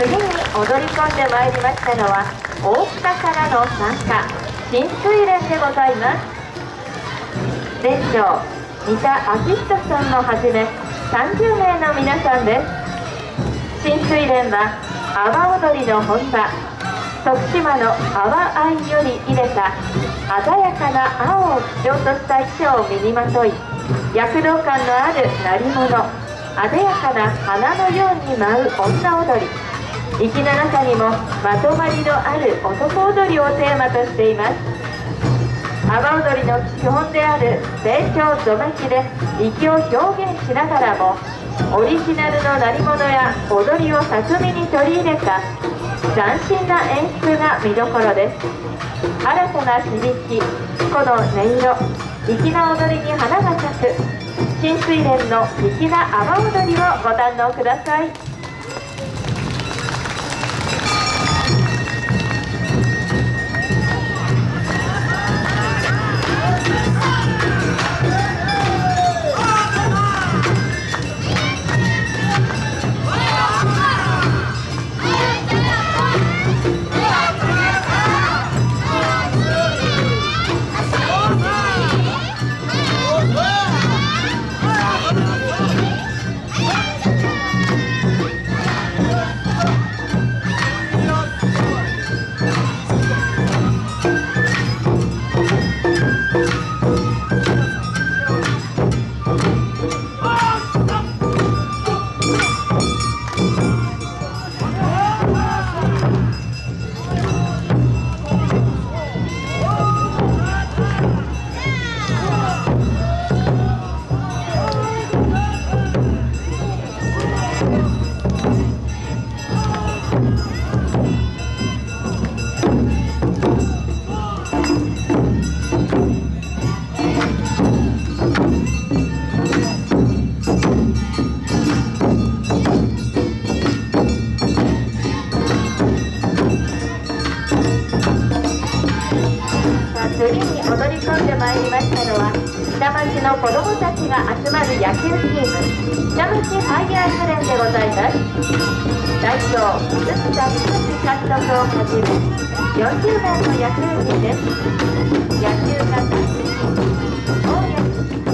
次に踊り込んでまいりましたのは大塚からの参加新水連でございます。店長三田明人さんもはじめ30名の皆さんです。新水連は阿波踊りの本場徳島の阿波藍より入れた鮮やかな青を基調とした衣装を身にまとい躍動感のある鳴り物艶やかな花のように舞う女踊り。粋な中にもまとまりのある男踊りをテーマとしています阿波踊りの基本である成長ぞめきで粋を表現しながらもオリジナルの鳴り物や踊りを巧みに取り入れた斬新な演出が見どころです新たな響きこの音色粋な踊りに花が咲く新水蓮の粋な阿波踊りをご堪能ください次に踊り込んでまいりましたのは下町の子どもたちが集まる野球チーム。下町ファイヤーズ連でございます。代表鈴田仁監督をはじめ40名の野球人です。野球が大好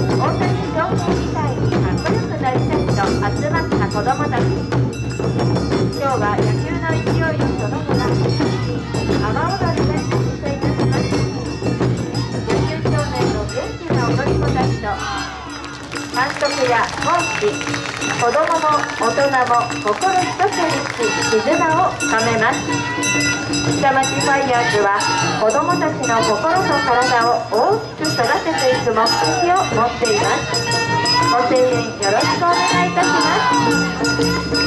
き。監督やコーチ子どもも大人も心一つにし絆を深めます。下町ファイヤーズは子どもたちの心と体を大きく育てていく目的を持っています。ご声援よろしくお願いいたします。